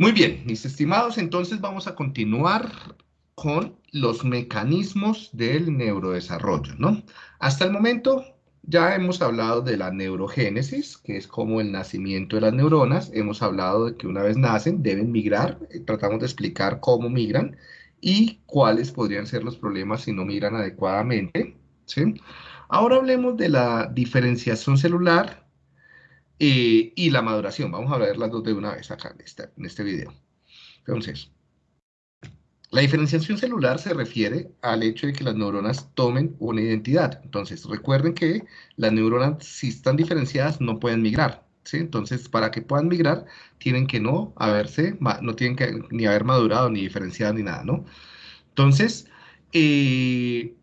Muy bien, mis estimados, entonces vamos a continuar con los mecanismos del neurodesarrollo, ¿no? Hasta el momento ya hemos hablado de la neurogénesis, que es como el nacimiento de las neuronas. Hemos hablado de que una vez nacen deben migrar. Eh, tratamos de explicar cómo migran y cuáles podrían ser los problemas si no migran adecuadamente. ¿sí? Ahora hablemos de la diferenciación celular eh, y la maduración. Vamos a ver las dos de una vez acá en este, en este video. Entonces, la diferenciación celular se refiere al hecho de que las neuronas tomen una identidad. Entonces, recuerden que las neuronas, si están diferenciadas, no pueden migrar. ¿sí? Entonces, para que puedan migrar, tienen que no haberse, no tienen que ni haber madurado, ni diferenciado, ni nada, ¿no? Entonces, eh,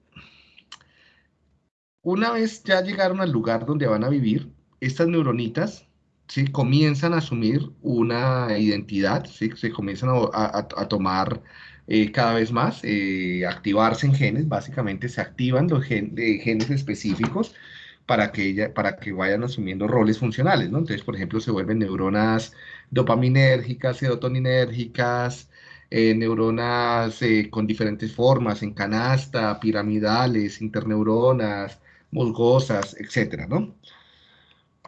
una vez ya llegaron al lugar donde van a vivir, estas neuronitas ¿sí? comienzan a asumir una identidad, ¿sí? se comienzan a, tomar eh, cada vez más, eh, activarse en genes, básicamente se activan los eh, genes específicos para que, para que vayan asumiendo roles funcionales, ¿no? Entonces, por ejemplo, se vuelven neuronas dopaminérgicas, serotoninérgicas, neuronas con diferentes formas, en canasta, piramidales, interneuronas, musgosas, etcétera, ¿no?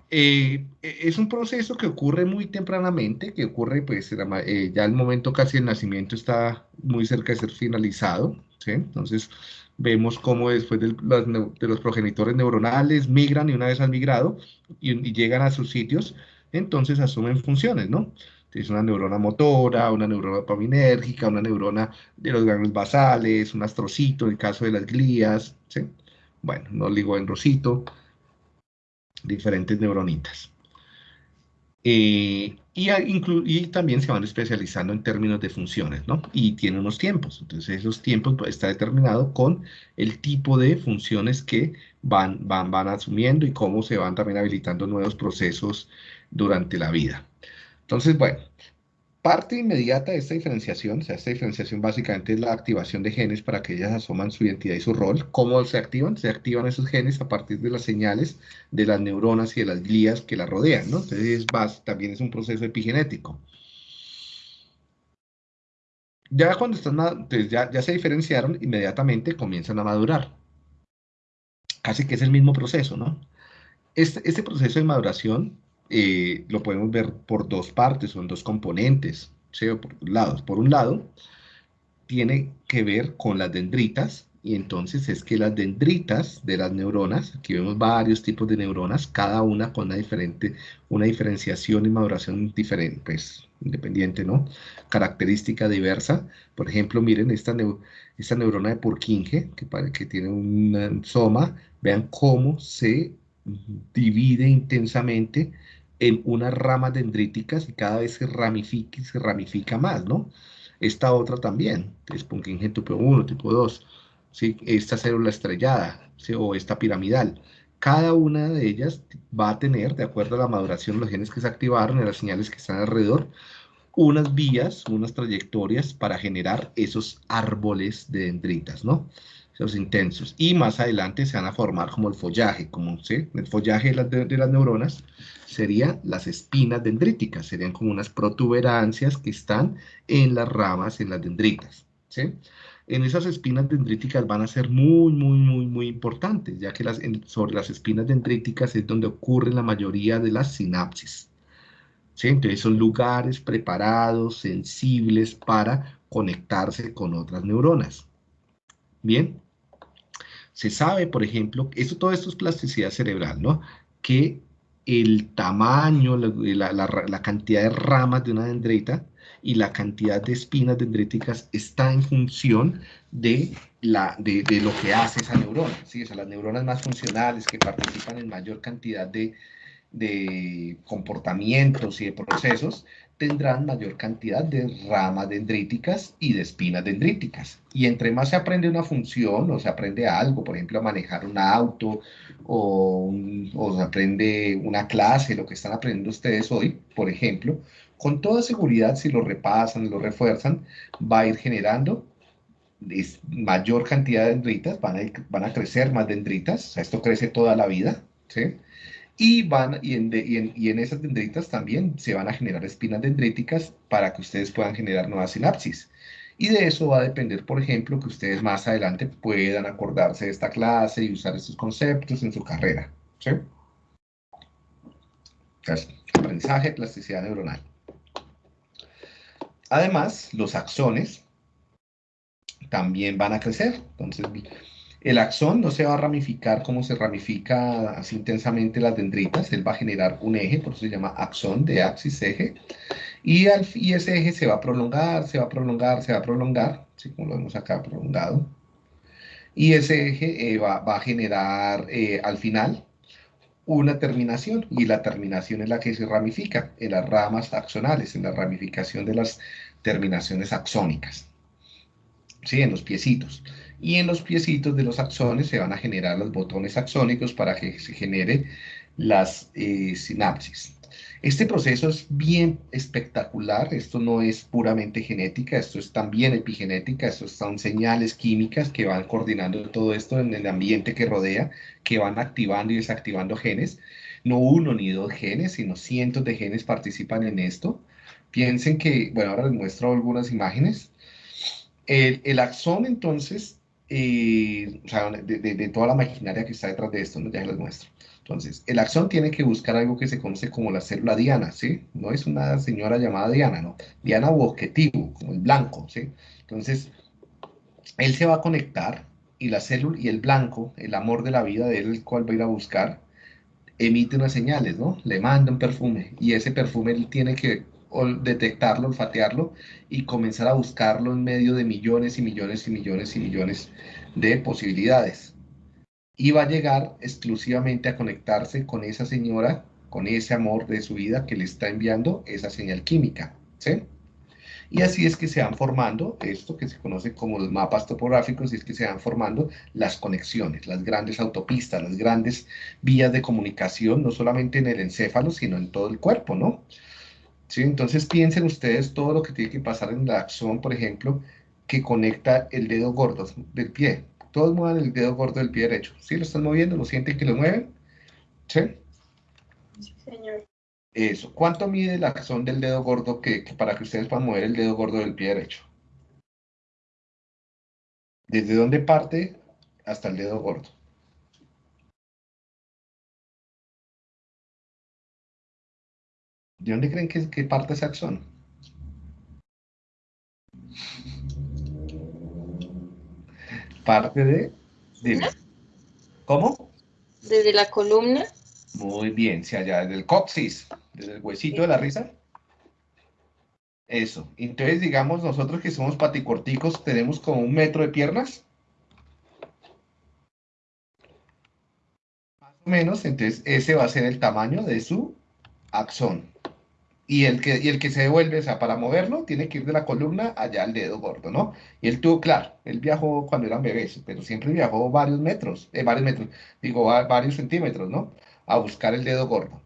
Eh, es un proceso que ocurre muy tempranamente, que ocurre pues eh, ya el momento casi el nacimiento está muy cerca de ser finalizado. Entonces vemos cómo después de los, progenitores neuronales migran y una vez han migrado y, llegan a sus sitios, entonces asumen funciones, ¿no? Es una neurona motora, una neurona dopaminérgica, una neurona de los ganglios basales, un astrocito, en el caso de las glías. Bueno, no ligo en rosito, diferentes neuronitas. Eh, y, también se van especializando en términos de funciones, ¿no? Y tiene unos tiempos. Entonces, esos tiempos pues, está determinado con el tipo de funciones que van, van, van asumiendo y cómo se van también habilitando nuevos procesos durante la vida. Entonces, bueno, Parte inmediata de esta diferenciación, o sea, esta diferenciación básicamente es la activación de genes para que ellas asoman su identidad y su rol. ¿Cómo se activan? Se activan esos genes a partir de las señales de las neuronas y de las glías que la rodean, ¿no? Entonces, también es un proceso epigenético. Ya cuando están, ya, ya se diferenciaron, inmediatamente comienzan a madurar. Casi que es el mismo proceso, ¿no? Este, este proceso de maduración eh, lo podemos ver por dos partes, son dos componentes, ¿sí? por lados. Por un lado, tiene que ver con las dendritas, y entonces es que las dendritas de las neuronas, aquí vemos varios tipos de neuronas, cada una con una diferente, una diferenciación y maduración diferente, pues independiente, ¿no? Característica diversa. Por ejemplo, miren esta, esta neurona de Purkinje, que, que tiene un soma, vean cómo se divide intensamente en unas ramas dendríticas y cada vez se ramifica se ramifica más, ¿no? Esta otra también, es tipo 1, tipo 2, ¿sí? esta célula estrellada ¿sí? o esta piramidal. Cada una de ellas va a tener, de acuerdo a la maduración los genes que se activaron y las señales que están alrededor, unas vías, unas trayectorias para generar esos árboles de dendritas, ¿no? Esos intensos. Y más adelante se van a formar como el follaje, como ¿sí? el follaje de las neuronas, serían las espinas dendríticas, serían como unas protuberancias que están en las ramas, en las dendritas, ¿sí? En esas espinas dendríticas van a ser muy, muy, muy, muy importantes, ya que las, sobre las espinas dendríticas es donde ocurre la mayoría de las sinapsis. ¿sí? Entonces son lugares preparados, sensibles para conectarse con otras neuronas. Bien, se sabe, por ejemplo, esto, todo esto es plasticidad cerebral, ¿no? Que el tamaño, la, cantidad de ramas de una dendrita y la cantidad de espinas dendríticas está en función de, la, de, lo que hace esa neurona. ¿sí? O las neuronas más funcionales que participan en mayor cantidad de, de comportamientos y de procesos tendrán mayor cantidad de ramas dendríticas y de espinas dendríticas. Y entre más se aprende una función o se aprende algo, por ejemplo, a manejar un auto o, se aprende una clase, lo que están aprendiendo ustedes hoy, por ejemplo, con toda seguridad, si lo repasan, lo refuerzan, va a ir generando mayor cantidad de dendritas, van a, van a crecer más dendritas, o esto crece toda la vida, ¿sí? Y, van, y, en, y, en, esas dendritas también se van a generar espinas dendríticas para que ustedes puedan generar nuevas sinapsis. Y de eso va a depender, por ejemplo, que ustedes más adelante puedan acordarse de esta clase y usar estos conceptos en su carrera. ¿sí? aprendizaje, plasticidad neuronal. Además, los axones también van a crecer. Entonces, el axón no se va a ramificar como se ramifica así intensamente las dendritas, él va a generar un eje, por eso se llama axón de axis eje, y, ese eje se va a prolongar, se va a prolongar, se va a prolongar, así como lo vemos acá prolongado, y ese eje eh, va, a generar eh, al final una terminación, y la terminación es la que se ramifica en las ramas axonales, en la ramificación de las terminaciones axónicas, ¿sí? en los piecitos y en los piecitos de los axones se van a generar los botones axónicos para que se genere las eh, sinapsis. Este proceso es bien espectacular, esto no es puramente genética, esto es también epigenética, esto son señales químicas que van coordinando todo esto en el ambiente que rodea, que van activando y desactivando genes. No uno ni dos genes, sino cientos de genes participan en esto. Piensen que, bueno, ahora les muestro algunas imágenes. El, el axón entonces y, o sea, de, toda la maquinaria que está detrás de esto, ¿no? ya les muestro. Entonces, el axón tiene que buscar algo que se conoce como la célula diana, ¿sí? No es una señora llamada Diana, ¿no? Diana u objetivo, como el blanco, ¿sí? Entonces, él se va a conectar y la célula y el blanco, el amor de la vida de él, cual va a ir a buscar, emite unas señales, ¿no? Le manda un perfume y ese perfume él tiene que detectarlo, olfatearlo y comenzar a buscarlo en medio de millones y millones y millones y millones de posibilidades. Y va a llegar exclusivamente a conectarse con esa señora, con ese amor de su vida que le está enviando esa señal química. ¿sí? Y así es que se van formando esto que se conoce como los mapas topográficos, y es que se van formando las conexiones, las grandes autopistas, las grandes vías de comunicación, no solamente en el encéfalo, sino en todo el cuerpo, ¿no? ¿Sí? Entonces piensen ustedes todo lo que tiene que pasar en la axón, por ejemplo, que conecta el dedo gordo del pie. Todos muevan el dedo gordo del pie derecho. ¿Sí lo están moviendo? ¿Lo sienten que lo mueven? ¿Sí? Sí, señor. Eso. ¿Cuánto mide el axón del dedo gordo que, para que ustedes puedan mover el dedo gordo del pie derecho? ¿Desde dónde parte hasta el dedo gordo? ¿De dónde creen que, parte ese axón? Parte de... ¿Cómo? Desde la columna. Muy bien, si allá desde el coxis, desde el huesito de la risa. Eso. Entonces, digamos, nosotros que somos paticorticos, tenemos como un metro de piernas. Más o menos, entonces ese va a ser el tamaño de su axón. Y el, que, y el que se devuelve, o sea, para moverlo, tiene que ir de la columna allá al dedo gordo, ¿no? Y él tuvo, claro, él viajó cuando eran bebés, pero siempre viajó varios metros, eh, varios metros, digo, varios centímetros, ¿no? A buscar el dedo gordo.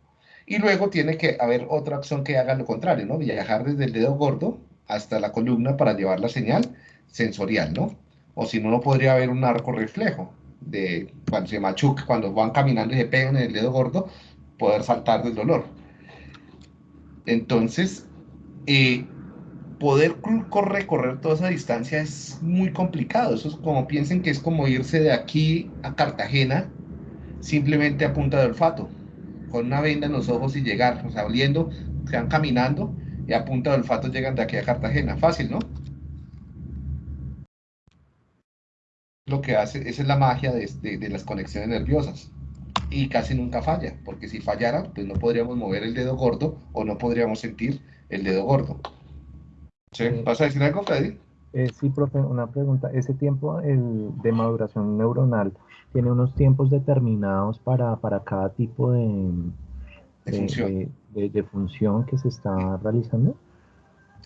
Y luego tiene que haber otra acción que haga lo contrario, ¿no? Viajar desde el dedo gordo hasta la columna para llevar la señal sensorial, ¿no? O si no, no podría haber un arco reflejo de cuando se machuca, cuando van caminando y se pegan en el dedo gordo, poder saltar del dolor. Entonces, eh, poder recorrer toda esa distancia es muy complicado. Eso es como piensen que es como irse de aquí a Cartagena simplemente a punta de olfato, con una venda en los ojos y llegar, o sea, oliendo, se van caminando y a punta de olfato llegan de aquí a Cartagena. Fácil, ¿no? Lo que hace, esa es la magia de las conexiones nerviosas y casi nunca falla, porque si fallara, pues no podríamos mover el dedo gordo o no podríamos sentir el dedo gordo. ¿Sí? ¿Vas a decir algo, Freddy? Eh, sí, profe, una pregunta. ¿Ese tiempo el, de maduración neuronal tiene unos tiempos determinados para, para cada tipo de, función. de, función que se está realizando?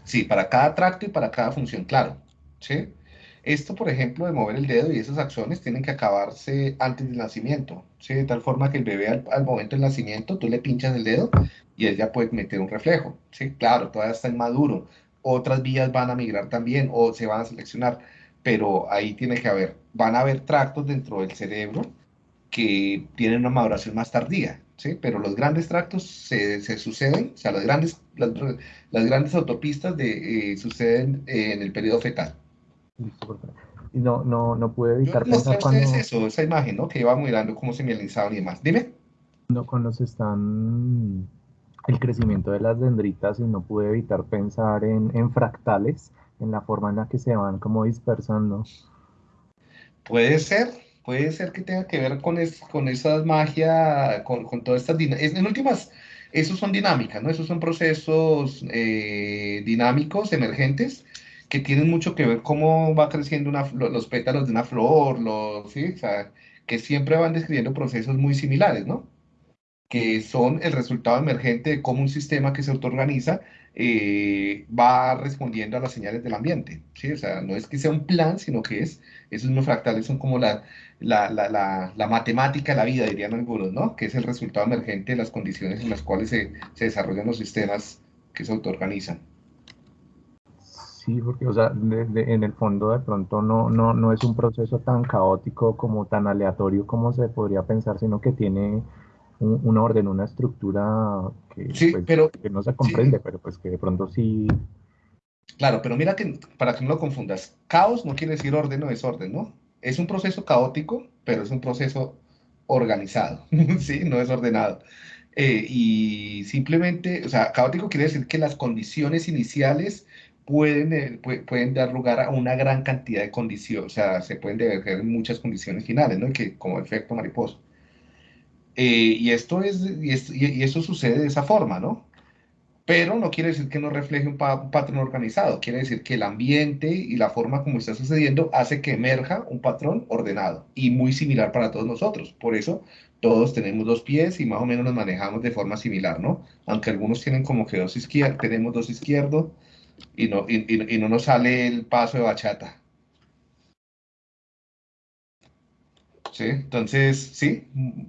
Sí, para cada tracto y para cada función, claro. ¿Sí? Esto, por ejemplo, de mover el dedo y esas acciones tienen que acabarse antes del nacimiento, ¿sí? de tal forma que el bebé al, momento del nacimiento tú le pinchas el dedo y él ya puede meter un reflejo. ¿sí? Claro, todavía está inmaduro. Otras vías van a migrar también o se van a seleccionar, pero ahí tiene que haber, van a haber tractos dentro del cerebro que tienen una maduración más tardía. ¿sí? Pero los grandes tractos se, suceden, o sea, las grandes, las, grandes autopistas de, eh, suceden en el periodo fetal. Y no, no, no pude evitar pensar cuando... eso, esa imagen, ¿no? Que iba mirando cómo se mielizaban y demás. Dime. No, cuando se están el crecimiento de las dendritas y no pude evitar pensar en, en fractales, en la forma en la que se van como dispersando. Puede ser, puede ser que tenga que ver con, es, con esa magia, con, con todas estas dinámicas. En últimas, esos son dinámicas, ¿no? Esos son procesos eh, dinámicos, emergentes, que tienen mucho que ver cómo va creciendo los pétalos de una flor, los, ¿sí? O sea, que siempre van describiendo procesos muy similares, ¿no? que son el resultado emergente de cómo un sistema que se autoorganiza eh, va respondiendo a las señales del ambiente. ¿sí? O sea, no es que sea un plan, sino que es, esos mismos fractales son como la, la, la, la, matemática de la vida, dirían algunos, ¿no? que es el resultado emergente de las condiciones en las cuales se, se desarrollan los sistemas que se autoorganizan. Sí, porque o sea, en el fondo de pronto no, no, no es un proceso tan caótico como tan aleatorio como se podría pensar, sino que tiene un, orden, una estructura que, pues, pero, que no se comprende, pero pues que de pronto sí. Claro, pero mira que para que no lo confundas, caos no quiere decir orden o desorden, ¿no? Es un proceso caótico, pero es un proceso organizado, ¿sí? No es ordenado. Eh, y simplemente, o sea, caótico quiere decir que las condiciones iniciales pueden, eh, pueden dar lugar a una gran cantidad de condiciones, o sea, se pueden en muchas condiciones finales, ¿no? Y que como efecto mariposa. Eh, y, esto es, y, esto sucede de esa forma, ¿no? Pero no quiere decir que no refleje un, patrón organizado, quiere decir que el ambiente y la forma como está sucediendo hace que emerja un patrón ordenado y muy similar para todos nosotros. Por eso todos tenemos dos pies y más o menos nos manejamos de forma similar, ¿no? Aunque algunos tienen como que dos izquierdos, tenemos dos izquierdos y no, y no nos sale el paso de bachata. ¿sí? Entonces, sí,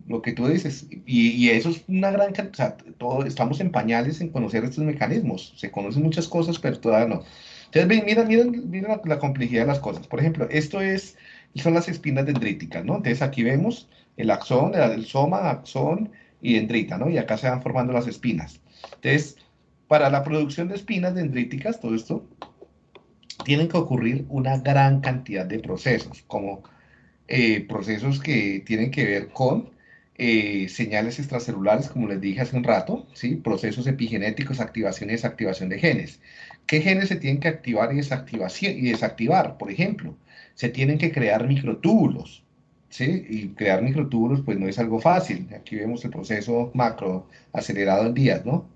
lo que tú dices, y, eso es una gran, o sea, todo, estamos en pañales en conocer estos mecanismos, se conocen muchas cosas, pero todavía no. Entonces, miren, miren, miren la, complejidad de las cosas. Por ejemplo, esto es, son las espinas dendríticas, ¿no? Entonces, aquí vemos el axón, el, soma, axón y dendrita, ¿no? Y acá se van formando las espinas. Entonces, para la producción de espinas dendríticas, todo esto, tienen que ocurrir una gran cantidad de procesos, como eh, procesos que tienen que ver con eh, señales extracelulares, como les dije hace un rato, ¿sí? procesos epigenéticos, activación y desactivación de genes. ¿Qué genes se tienen que activar y, y desactivar? Por ejemplo, se tienen que crear microtúbulos, ¿sí? Y crear microtúbulos pues no es algo fácil. Aquí vemos el proceso macro acelerado en días, ¿no?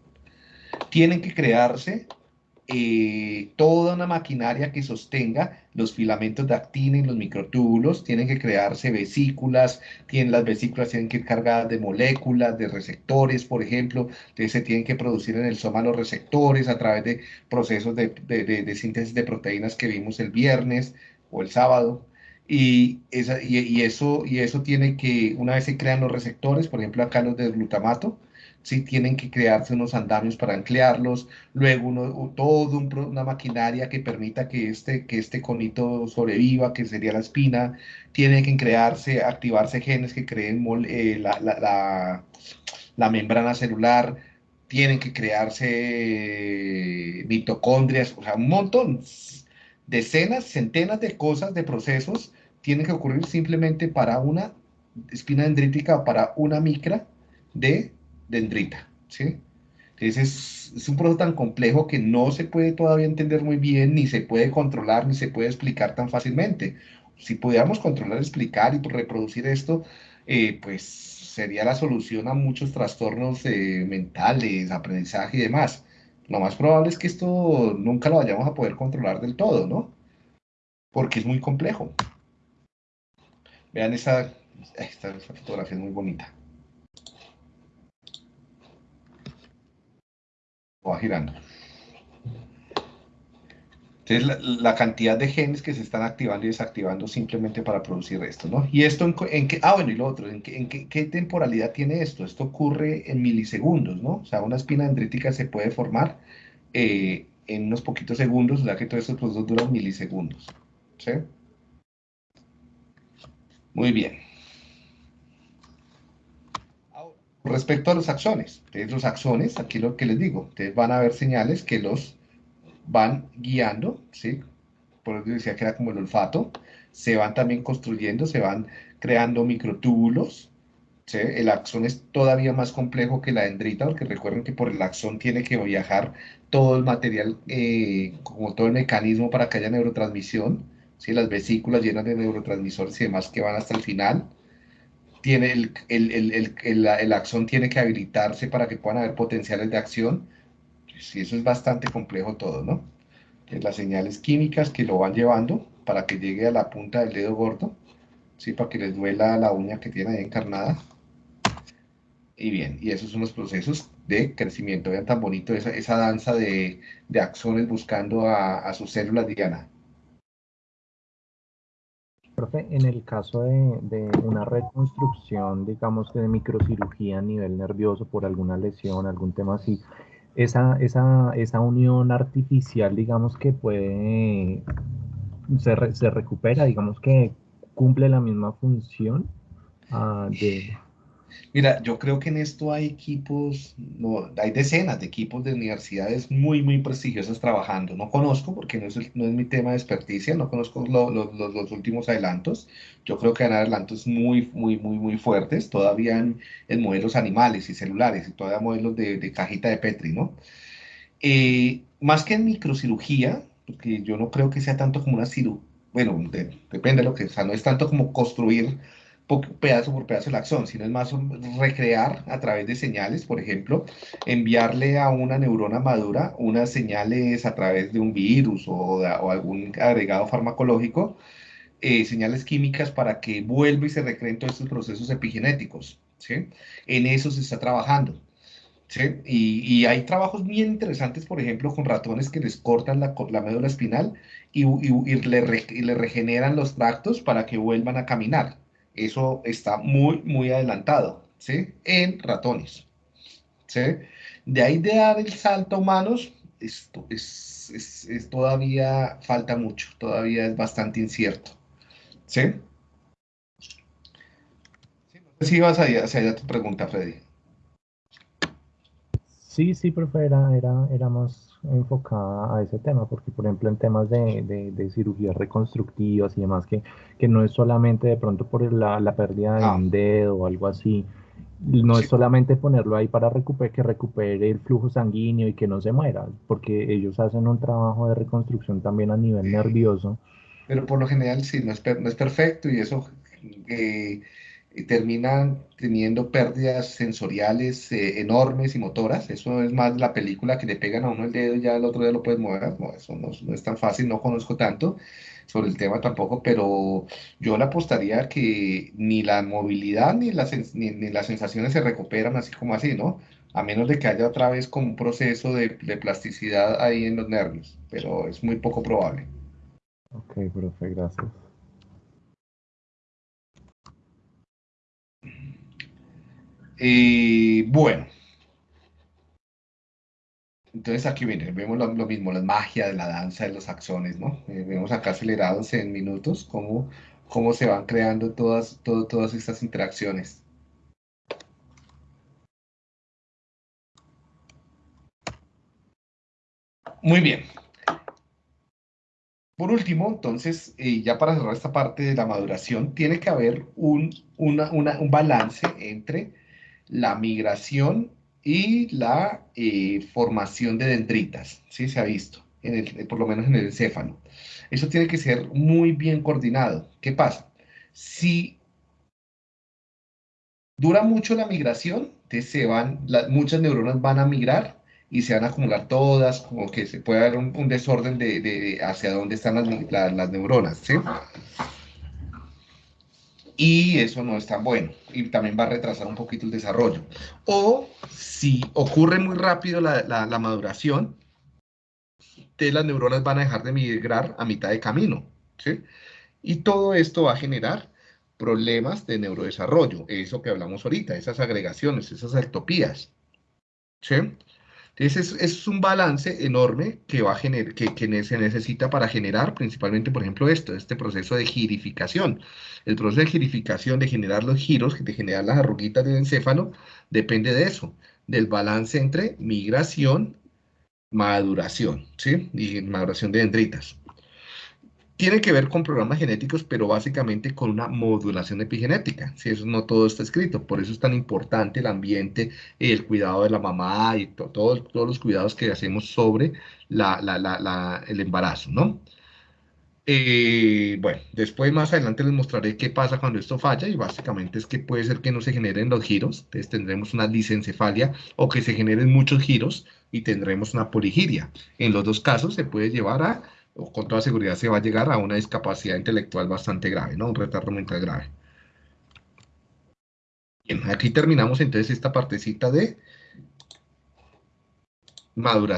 Tienen que crearse eh, toda una maquinaria que sostenga los filamentos de actina y los microtúbulos, tienen que crearse vesículas, tienen, las vesículas tienen que ir cargadas de moléculas, de receptores, por ejemplo, se tienen que producir en el soma los receptores a través de procesos de, síntesis de proteínas que vimos el viernes o el sábado. Y, y, eso, y eso tiene que, una vez se crean los receptores, por ejemplo acá los de glutamato, ¿sí? tienen que crearse unos andamios para anclearlos, luego uno, todo una maquinaria que permita que este, que este conito sobreviva, que sería la espina, tiene que crearse, activarse genes que creen eh, la, la, la, membrana celular, tienen que crearse mitocondrias, o sea, un montón, decenas, centenas de cosas, de procesos, tienen que ocurrir simplemente para una espina dendrítica para una micra de dendrita, ¿sí? Entonces es, un proceso tan complejo que no se puede todavía entender muy bien, ni se puede controlar, ni se puede explicar tan fácilmente. Si pudiéramos controlar, explicar y reproducir esto, eh, pues sería la solución a muchos trastornos eh, mentales, aprendizaje y demás. Lo más probable es que esto nunca lo vayamos a poder controlar del todo, ¿no? Porque es muy complejo. Vean esa, esta fotografía es muy bonita. Va girando. Entonces, la, cantidad de genes que se están activando y desactivando simplemente para producir esto, ¿no? Y esto en, qué, ah, bueno, y lo otro, ¿en, qué, en qué, temporalidad tiene esto? Esto ocurre en milisegundos, ¿no? O sea, una espina dendrítica se puede formar eh, en unos poquitos segundos, ya que todos estos procesos duran milisegundos, ¿sí? Muy bien. Respecto a los axones, los axones, aquí lo que les digo, ustedes van a ver señales que los van guiando, ¿sí? Por eso decía que era como el olfato, se van también construyendo, se van creando microtúbulos, ¿sí? El axón es todavía más complejo que la dendrita, porque recuerden que por el axón tiene que viajar todo el material, eh, como todo el mecanismo para que haya neurotransmisión, ¿sí? Las vesículas llenas de neurotransmisores y demás que van hasta el final, tiene el, el, el, axón tiene que habilitarse para que puedan haber potenciales de acción. Sí, eso es bastante complejo todo, ¿no? Las señales químicas que lo van llevando para que llegue a la punta del dedo gordo, ¿sí? Para que les duela la uña que tiene ahí encarnada. Y bien, y esos son los procesos de crecimiento. Vean tan bonito esa, esa danza de, de axones buscando a, a sus células diana en el caso de, una reconstrucción, digamos que de microcirugía a nivel nervioso por alguna lesión, algún tema así, esa, esa, esa unión artificial, digamos que puede, se, se recupera, digamos que cumple la misma función ah, de, Mira, yo creo que en esto hay equipos, no, hay decenas de equipos de universidades muy, muy prestigiosas trabajando. No conozco, porque no es, no es mi tema de experticia, no conozco los últimos adelantos. Yo creo que hay adelantos muy, muy, muy, muy fuertes, todavía en, modelos animales y celulares, y todavía modelos de, cajita de Petri, ¿no? Eh, más que en microcirugía, porque yo no creo que sea tanto como una cirugía, bueno, depende de lo que, o sea, no es tanto como construir pedazo por pedazo el axón, sino es más recrear a través de señales, por ejemplo, enviarle a una neurona madura unas señales a través de un virus o, algún agregado farmacológico, eh, señales químicas para que vuelva y se recreen todos estos procesos epigenéticos. ¿sí? En eso se está trabajando. ¿sí? Y, hay trabajos bien interesantes, por ejemplo, con ratones que les cortan la, la médula espinal y, le, y le regeneran los tractos para que vuelvan a caminar. Eso está muy, muy adelantado, ¿sí? En ratones, ¿sí? De ahí de dar el salto a humanos, esto es, es, todavía falta mucho, todavía es bastante incierto, ¿sí? No sé si vas hacia allá tu pregunta, Freddy. Sí, sí, profe, era, era, era más enfocada a ese tema, porque por ejemplo en temas de, de, cirugías reconstructivas y demás, que, que no es solamente de pronto por la, la pérdida de ah. un dedo o algo así, no es solamente ponerlo ahí para recuperar, que recupere el flujo sanguíneo y que no se muera, porque ellos hacen un trabajo de reconstrucción también a nivel nervioso. Pero por lo general sí, no es, no es perfecto y eso eh, y terminan teniendo pérdidas sensoriales eh, enormes y motoras. Eso es más la película que le pegan a uno el dedo y ya el otro día lo puedes mover. No, eso no, es tan fácil, no conozco tanto sobre el tema tampoco, pero yo le apostaría que ni la movilidad ni las, ni, las sensaciones se recuperan así como así, ¿no? A menos de que haya otra vez como un proceso de, de plasticidad ahí en los nervios, pero es muy poco probable. Ok, profe, gracias. Y bueno. Entonces aquí viene, vemos lo, mismo, la magia de la danza de los axones, ¿no? Eh, vemos acá acelerados en minutos cómo, cómo se van creando todas, todas estas interacciones. Muy bien. Por último, entonces, eh, ya para cerrar esta parte de la maduración, tiene que haber un, un balance entre la migración y la eh, formación de dendritas, ¿sí? Se ha visto, en el, por lo menos en el encéfalo. Eso tiene que ser muy bien coordinado. ¿Qué pasa? Si dura mucho la migración, se van, muchas neuronas van a migrar y se van a acumular todas, como que se puede dar un, desorden de, hacia dónde están las, las neuronas, ¿sí? Y eso no es tan bueno y también va a retrasar un poquito el desarrollo. O si ocurre muy rápido la, la, maduración, las neuronas van a dejar de migrar a mitad de camino. ¿sí? Y todo esto va a generar problemas de neurodesarrollo, eso que hablamos ahorita, esas agregaciones, esas ectopías. ¿sí? Entonces es, un balance enorme que, va a que, que, se necesita para generar principalmente, por ejemplo, esto, este proceso de girificación. El proceso de girificación, de generar los giros, de generar las arruguitas del encéfalo, depende de eso, del balance entre migración, maduración, ¿sí? Y maduración de dendritas tiene que ver con programas genéticos, pero básicamente con una modulación epigenética. Si eso no todo está escrito, por eso es tan importante el ambiente, el cuidado de la mamá y todos los cuidados que hacemos sobre el embarazo, ¿no? Eh, bueno, después más adelante les mostraré qué pasa cuando esto falla y básicamente es que puede ser que no se generen los giros, entonces tendremos una lisencefalia o que se generen muchos giros y tendremos una poligiria. En los dos casos se puede llevar a con toda seguridad se va a llegar a una discapacidad intelectual bastante grave, ¿no? Un retardo mental grave. Bien, aquí terminamos entonces esta partecita de maduración.